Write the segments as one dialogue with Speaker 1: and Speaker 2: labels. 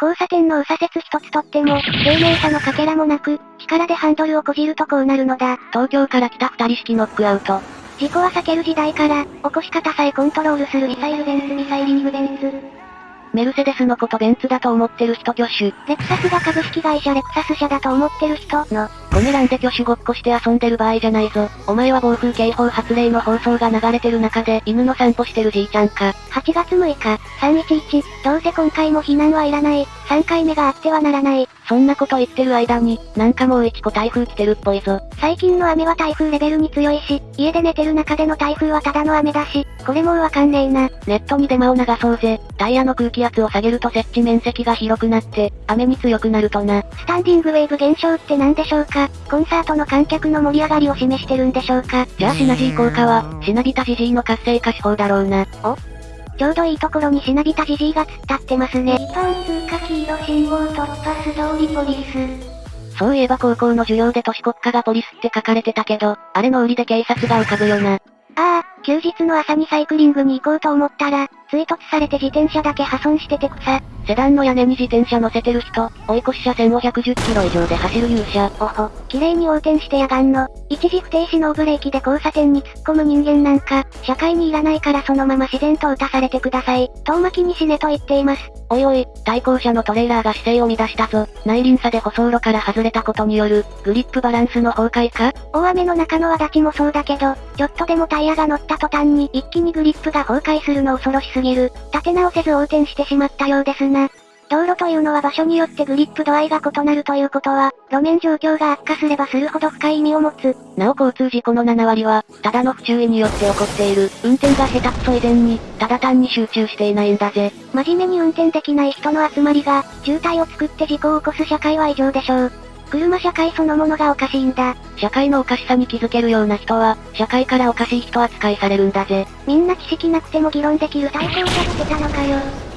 Speaker 1: 交差点の右左折一つとっても、丁寧さのかけらもなく、力でハンドルをこじるとこうなるのだ。
Speaker 2: 東京から来た二人式ノックアウト。
Speaker 1: 事故は避ける時代から、起こし方さえコントロールするミサイルベンツミサイリングベンツ。
Speaker 2: メルセデスのことベンツだと思ってる人挙手。
Speaker 1: レクサスが株式会社レクサス社だと思ってる人の。
Speaker 2: コメ欄で挙手ごっこして遊んでる場合じゃないぞ。お前は暴風警報発令の放送が流れてる中で犬の散歩してるじいちゃんか。
Speaker 1: 8月6日、311、どうせ今回も避難はいらない。3回目があってはならない。
Speaker 2: そんなこと言ってる間に、なんかもう1個台風来てるっぽいぞ。
Speaker 1: 最近の雨は台風レベルに強いし、家で寝てる中での台風はただの雨だし、これもうわかんねえな。
Speaker 2: ネットにデマを流そうぜ。タイヤの空気圧を下げると設置面積が広くなって、雨に強くなるとな。
Speaker 1: スタンディングウェーブ現象って何でしょうかコンサートの観客の盛り上がりを示してるんでしょうか？
Speaker 2: じゃあシナジー効果は、シナビタジジイの活性化手法だろうな。
Speaker 1: おちょうどいいところにしなびたじじいが突っ立ってますね。一般通過黄色信号突破素通りポリス。
Speaker 2: そういえば高校の授業で都市国家がポリスって書かれてたけど、あれの売りで警察が浮かぶよな。
Speaker 1: ああ、休日の朝にサイクリングに行こうと思ったら、追突されて自転車だけ破損してて草。
Speaker 2: セダンの屋根に自転車乗せてる人、追い越し車線を110キロ以上で走る勇者。
Speaker 1: おほ、綺麗に横転してやがんの。一時不停止のブレーキで交差点に突っ込む人間なんか、社会にいらないからそのまま自然と打たされてください。遠巻きに死ねと言っています。
Speaker 2: おいおい、対向車のトレーラーが姿勢を乱したぞ。内輪差で舗装路から外れたことによる、グリップバランスの崩壊か？
Speaker 1: 大雨の中の輪立ちもそうだけど、ちょっとでもタイヤが乗った途端に一気にグリップが崩壊するの恐ろしすぎる。立て直せず横転してしまったようですな。道路というのは場所によってグリップ度合いが異なるということは、路面状況が悪化すればするほど深い意味を持つ。
Speaker 2: なお交通事故の7割は、ただの不注意によって起こっている。運転が下手くそ以前に、ただ単に集中していないんだぜ。
Speaker 1: 真面目に運転できない人の集まりが、渋滞を作って事故を起こす社会は異常でしょう。車社会そのものがおかしいんだ。
Speaker 2: 社会のおかしさに気づけるような人は、社会からおかしい人扱いされるんだぜ。
Speaker 1: みんな知識なくても議論できる最高者ってたのかよ。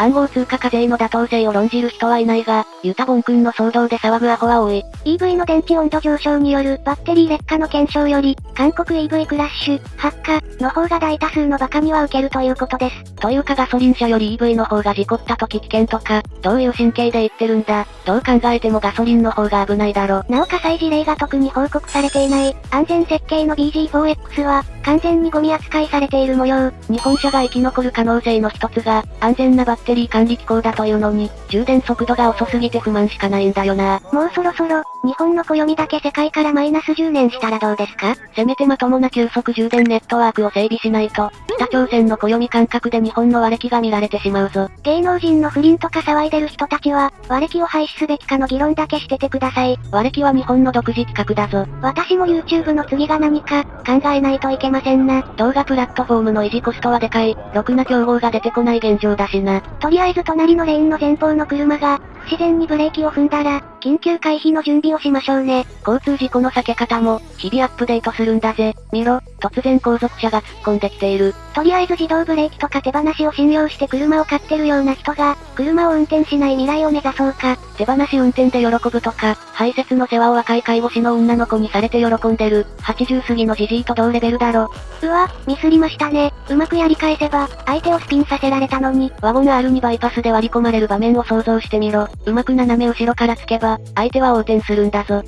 Speaker 2: 暗号通貨課税の妥当性を論じる人はいないが、ユタボン君の騒動で騒ぐアホは多い。
Speaker 1: EV の電池温度上昇によるバッテリー劣化の検証より、韓国 EV クラッシュ、発火の方が大多数の馬鹿には受けるということです。
Speaker 2: というかガソリン車より EV の方が事故った時危険とか、どういう神経で言ってるんだ。どう考えてもガソリンの方が危ないだろ。
Speaker 1: なお火災事例が特に報告されていない、安全設計の BG4X は、完全にゴミ扱いされている模様。
Speaker 2: 日本車が生き残る可能性の一つが、安全なバッテリー管理機構だというのに、充電速度が遅すぎて不満しかないんだよな。
Speaker 1: もうそろそろ、日本の暦だけ世界からマイナス10年したらどうですか？
Speaker 2: せめてまともな急速充電ネットワークを整備しないと、北朝鮮の暦感覚で日本の割れ気が見られてしまうぞ。
Speaker 1: 芸能人の不倫とか騒いでる人たちは、割れ気を廃止すべきかの議論だけしててください。
Speaker 2: 割れ気は日本の独自企画だぞ。
Speaker 1: 私も YouTube の次が何か、考えないといけませんな。
Speaker 2: 動画プラットフォームの維持コストはでかい、ろくな競合が出てこない現状だしな。
Speaker 1: とりあえず隣のレーンの前方の車が、不自然にブレーキを踏んだら、緊急回避の準備をしましょうね。
Speaker 2: 交通事故の避け方も、日々アップデートするんだぜ。見ろ、突然後続車が突っ込んできている。
Speaker 1: とりあえず自動ブレーキとか手放しを信用して車を買ってるような人が、車を運転しない未来を目指そうか。
Speaker 2: 手放し運転で喜ぶとか、排泄の世話を若い介護士の女の子にされて喜んでる、80過ぎのじじいと同レベルだろ。
Speaker 1: うわ、ミスりましたね。うまくやり返せば、相手をスピンさせられたのに。
Speaker 2: ワゴン R にバイパスで割り込まれる場面を想像してみろ。うまく斜め後ろからつけば、相手は横転するんだぞ。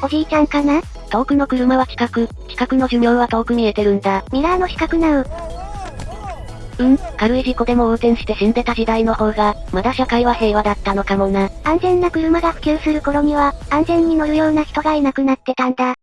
Speaker 1: おじいちゃんかな？
Speaker 2: 遠くの車は近く、近くの寿命は遠く見えてるんだ。
Speaker 1: ミラーの死角なう。
Speaker 2: うん、軽い事故でも横転して死んでた時代の方が、まだ社会は平和だったのかもな。
Speaker 1: 安全な車が普及する頃には、安全に乗るような人がいなくなってたんだ。